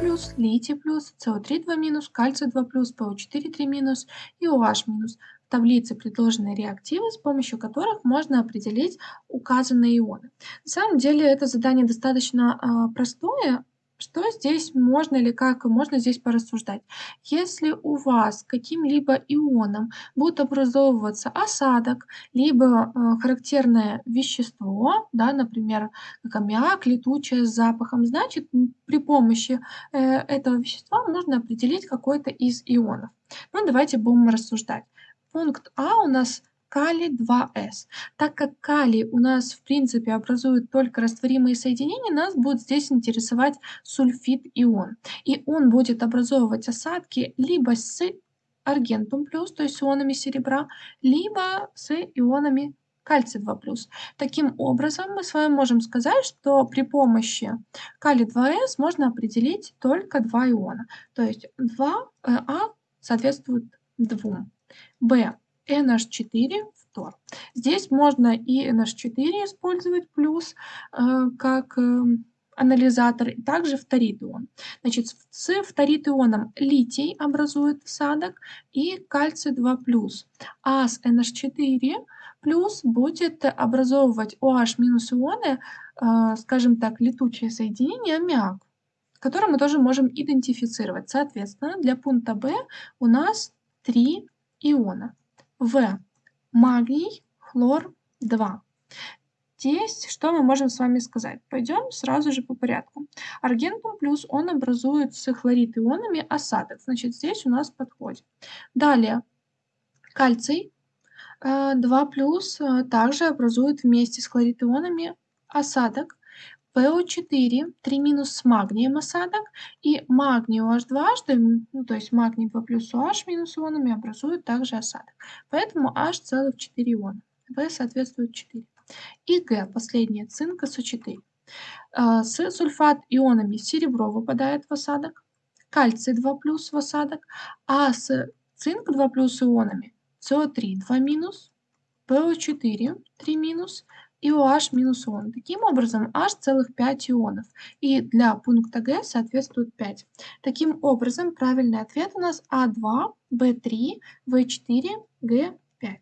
плюс, литий плюс, СО3 2 минус, кальций 2 плюс, ПО4 3 минус и OH минус. В таблице предложены реактивы, с помощью которых можно определить указанные ионы. На самом деле это задание достаточно э, простое, что здесь можно или как можно здесь порассуждать? Если у вас каким-либо ионом будет образовываться осадок, либо э, характерное вещество, да, например, аммиак, летучее с запахом, значит, при помощи э, этого вещества можно определить какой-то из ионов. Ну, давайте будем рассуждать. Пункт А у нас калий 2С. Так как калий у нас в принципе образует только растворимые соединения, нас будет здесь интересовать сульфид-ион. И он будет образовывать осадки либо с аргентум плюс, то есть с ионами серебра, либо с ионами кальций 2+. Таким образом, мы с вами можем сказать, что при помощи калий 2С можно определить только два иона. То есть 2 э, А соответствует 2. Б NH4 фтор. Здесь можно и NH4 использовать плюс э, как э, анализатор, и также фторид ион. Значит, с фторид ионом литий образует осадок и кальций 2+, а с NH4 плюс будет образовывать OH минус ионы, э, скажем так, летучее соединение аммиак, которое мы тоже можем идентифицировать. Соответственно, для пункта B у нас три иона. В. Магний, хлор 2. Здесь что мы можем с вами сказать? Пойдем сразу же по порядку. Аргентум плюс он образует с хлорид ионами осадок. Значит, здесь у нас подходит. Далее, кальций 2 э, плюс э, также образует вместе с хлорид ионами осадок. ПО4, 3 минус с магнием осадок, и магний OH дважды, ну, то есть магний 2 плюс OH минус ионами образуют также осадок. Поэтому H целых 4 иона. В соответствует 4. И Г, последнее, цинк СО4. Э, с сульфат ионами серебро выпадает в осадок, кальций 2 плюс в осадок, а с цинк 2 плюс ионами СО3 2 минус, ПО4 3 минус, и OH минус ион. Таким образом, H целых 5 ионов. И для пункта Г соответствует 5. Таким образом, правильный ответ у нас А2, Б3, В4, Г5.